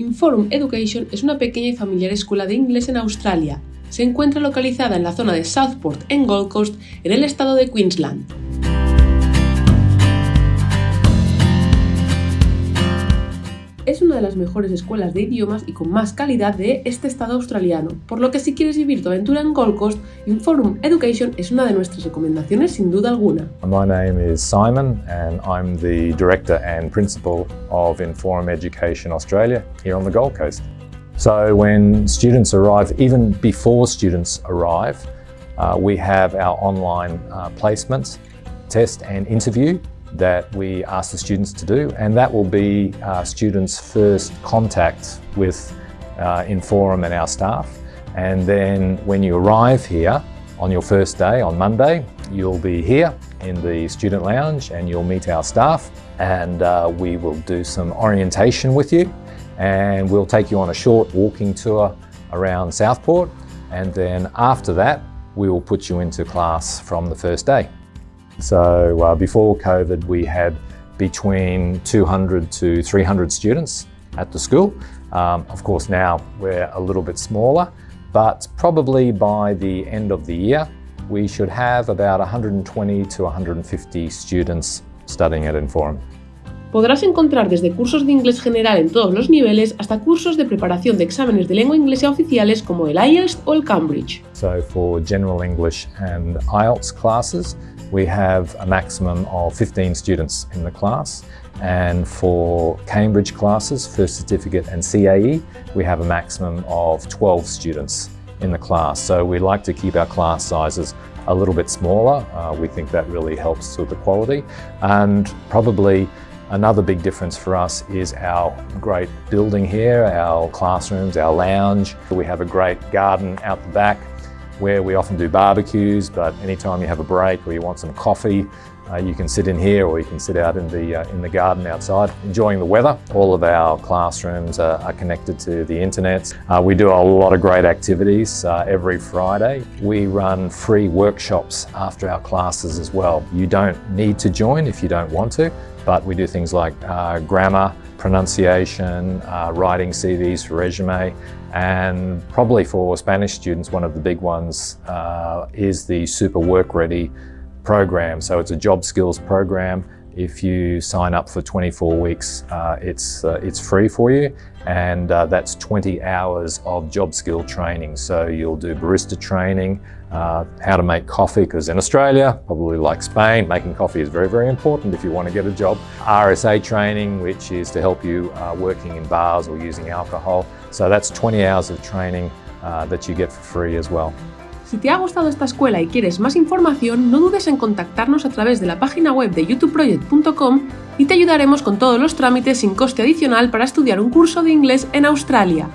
Inforum Education es una pequeña y familiar escuela de inglés en Australia. Se encuentra localizada en la zona de Southport, en Gold Coast, en el estado de Queensland. Es una de las mejores escuelas de idiomas y con más calidad de este estado australiano, por lo que si quieres vivir tu aventura en Gold Coast, Inforum Education es una de nuestras recomendaciones sin duda alguna. My name is Simon and I'm the Director and Principal of Inforum Education Australia here on the Gold Coast. So when students arrive, even before students arrive, uh, we have our online uh, placements, test and interview that we ask the students to do and that will be uh, students' first contact with uh, Inforum and our staff. And then when you arrive here on your first day on Monday you'll be here in the student lounge and you'll meet our staff and uh, we will do some orientation with you. And we'll take you on a short walking tour around Southport. And then after that we will put you into class from the first day. So uh, before COVID, we had between 200 to 300 students at the school. Um, of course, now we're a little bit smaller, but probably by the end of the year, we should have about 120 to 150 students studying at Inforum. Podrás encontrar desde cursos de inglés general en todos los niveles hasta cursos de preparación de exámenes de lengua inglesa oficiales como el IELTS o el Cambridge. So for general English and IELTS classes, we have a maximum of 15 students in the class. And for Cambridge classes, First Certificate and CAE, we have a maximum of 12 students in the class. So we like to keep our class sizes a little bit smaller. Uh, we think that really helps with the quality. And probably Another big difference for us is our great building here, our classrooms, our lounge. We have a great garden out the back where we often do barbecues, but anytime you have a break or you want some coffee, uh, you can sit in here or you can sit out in the, uh, in the garden outside enjoying the weather. All of our classrooms are, are connected to the internet. Uh, we do a lot of great activities uh, every Friday. We run free workshops after our classes as well. You don't need to join if you don't want to, but we do things like uh, grammar, pronunciation, uh, writing CVs for resume, and probably for Spanish students, one of the big ones uh, is the Super Work Ready program. So it's a job skills program. If you sign up for 24 weeks, uh, it's, uh, it's free for you and uh, that's 20 hours of job skill training. So you'll do barista training, uh, how to make coffee, because in Australia, probably like Spain, making coffee is very, very important if you want to get a job. RSA training, which is to help you uh, working in bars or using alcohol. So that's 20 hours of training uh, that you get for free as well. Si te ha gustado esta escuela y quieres más información, no dudes en contactarnos a través de la página web de youtubeproject.com y te ayudaremos con todos los trámites sin coste adicional para estudiar un curso de inglés en Australia.